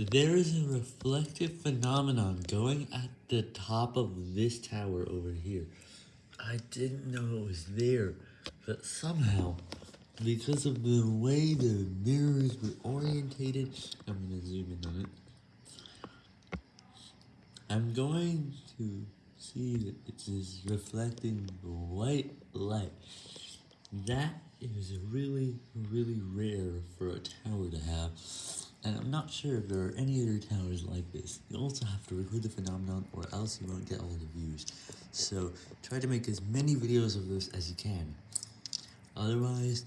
There is a reflective phenomenon going at the top of this tower over here. I didn't know it was there, but somehow, because of the way the mirrors were orientated, I'm going to zoom in on it. I'm going to see that it is reflecting white light. That is really, really rare for a tower to have. And I'm not sure if there are any other towers like this. You also have to record the phenomenon or else you won't get all the views. So try to make as many videos of this as you can. Otherwise,